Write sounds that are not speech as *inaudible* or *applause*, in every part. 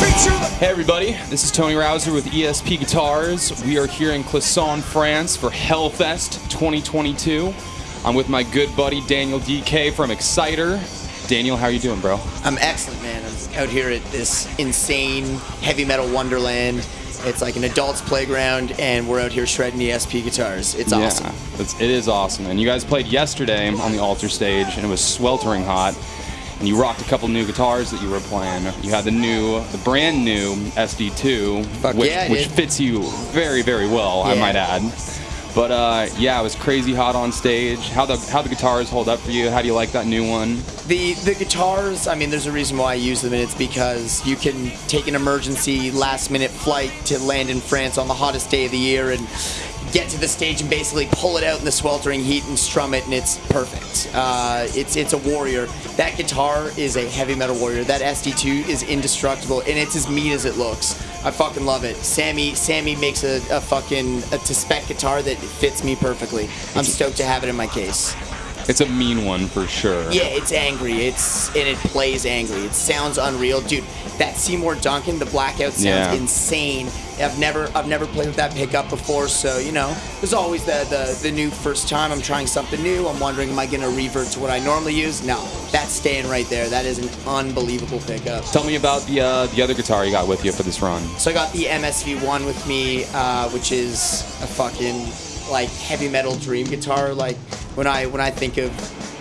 Hey everybody, this is Tony Rauser with ESP Guitars. We are here in Clisson, France for Hellfest 2022. I'm with my good buddy Daniel Dekay from Exciter. Daniel, how are you doing, bro? I'm excellent, man. I'm out here at this insane heavy metal wonderland. It's like an adult's playground, and we're out here shredding ESP guitars. It's awesome. Yeah, it's, it is awesome. And you guys played yesterday on the altar stage, and it was sweltering hot. And you rocked a couple new guitars that you were playing. You had the new, the brand new SD2, Fuck which, yeah, which fits you very, very well, I might add. But uh, yeah, it was crazy hot on stage. How the how the guitars hold up for you? How do you like that new one? The the guitars, I mean, there's a reason why I use them, and it's because you can take an emergency last minute flight to land in France on the hottest day of the year and get to the stage and basically pull it out in the sweltering heat and strum it, and it's perfect. Uh, it's it's a warrior. That guitar is a heavy metal warrior. That SD2 is indestructible, and it's as meat as it looks. I fucking love it. Sammy Sammy makes a, a fucking a to spec guitar that fits me perfectly. I'm stoked to have it in my case. It's a mean one for sure. Yeah, it's angry. It's and it plays angry. It sounds unreal, dude. That Seymour Duncan, the blackout sounds Yeah. insane. I've never I've never played with that pickup before, so you know, there's always the, the the new first time. I'm trying something new. I'm wondering, am I gonna revert to what I normally use? No, that's staying right there. That is an unbelievable pickup. Tell me about the uh, the other guitar you got with you for this run. So I got the MSV1 with me, uh, which is a fucking like heavy metal dream guitar. Like when I when I think of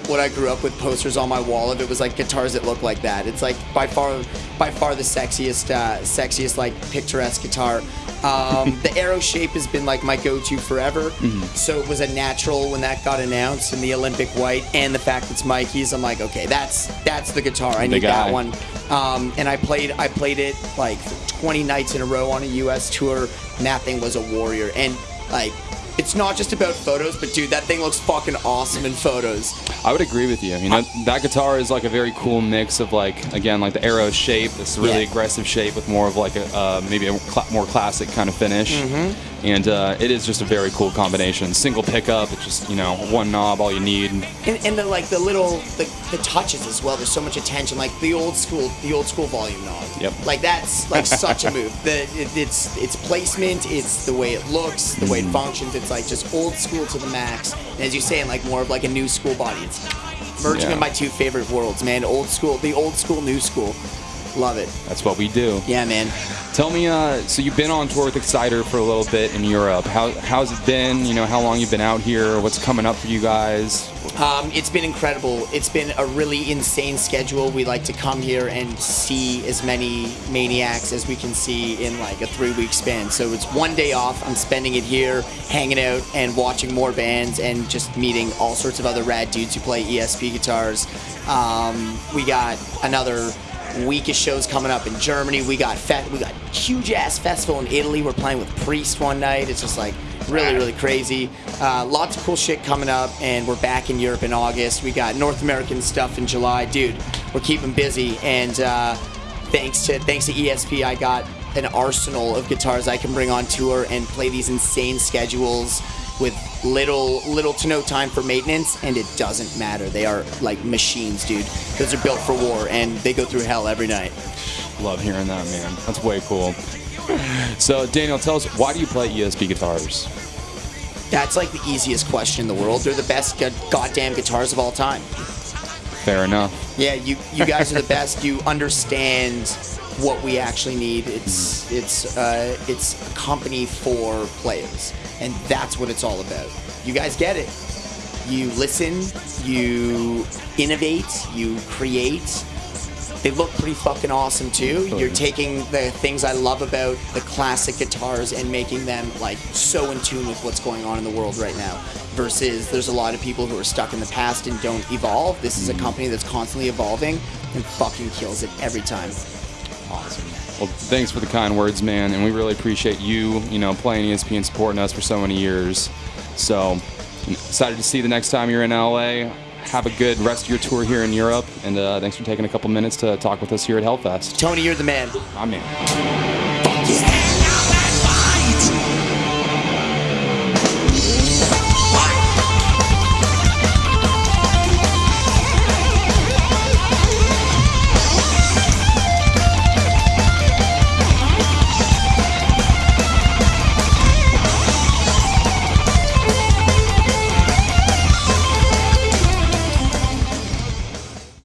what I grew up with posters on my wall of it was like guitars that look like that. It's like by far by far the sexiest uh, sexiest like picturesque guitar. Um, *laughs* the arrow shape has been like my go-to forever. So it was a natural when that got announced and the Olympic white and the fact it's Mikey's. I'm like, okay, that's that's the guitar. I need guy. that one. Um, and I played I played it like 20 nights in a row on a U.S. tour. And that thing was a warrior. And like, it's not just about photos, but dude, that thing looks fucking awesome in photos. I would agree with you. You know, that guitar is like a very cool mix of like again like the arrow shape, this really Yeah. aggressive shape with more of like a uh, maybe a cla more classic kind of finish, Mm-hmm. And uh, it is just a very cool combination. Single pickup, it's just you know one knob, all you need. And, and the like the little the, the touches as well. There's so much attention, like the old school the old school volume knob. Yep. Like that's like such a *laughs* move. The it, it's it's placement, it's the way it looks, the way it functions. It's like just old school to the max. And as you say, like more of like a new school body. It's merging Yeah. in my two favorite worlds, man. Old school, the old school, new school. Love it. That's what we do. Yeah, man. Tell me, uh, so you've been on tour with Exciter for a little bit in Europe. How how's it been? You know, how long you've been out here? What's coming up for you guys? Um, it's been incredible. It's been a really insane schedule. We like to come here and see as many maniacs as we can see in like a three week span. So it's one day off. I'm spending it here, hanging out and watching more bands and just meeting all sorts of other rad dudes who play ESP guitars. Um, we got another of shows coming up in Germany. We got fe- we got huge ass festival in Italy. We're playing with Priest one night. It's just like really really crazy. Uh, lots of cool shit coming up, and we're back in Europe in August. We got North American stuff in July, dude. We're keeping busy, and uh, thanks to thanks to ESP, I got an arsenal of guitars I can bring on tour and play these insane schedules with little little to no time for maintenance and it doesn't matter they are like machines dude those are built for war and they go through hell every night Love hearing that, man. That's way cool. So, Daniel, tell us why do you play ESP guitars? that's like the easiest question in the world they're the best go- goddamn guitars of all time Fair enough. yeah you you guys are the *laughs* best. You understand what we actually need. It's it's uh, it's a company for players and that's what it's all about. You guys get it. You listen you innovate you create they look pretty fucking awesome too. You're taking the things I love about the classic guitars and making them like so in tune with what's going on in the world right now. Versus there's a lot of people who are stuck in the past and don't evolve. This is a mm-hmm. company that's constantly evolving and fucking kills it every time. Awesome. Well, thanks for the kind words, man, and we really appreciate you, you know, playing ESP and supporting us for so many years. So, excited to see you the next time you're in LA. Have a good rest of your tour here in Europe, and uh, thanks for taking a couple minutes to talk with us here at Hellfest. Tony, you're the man. I'm in.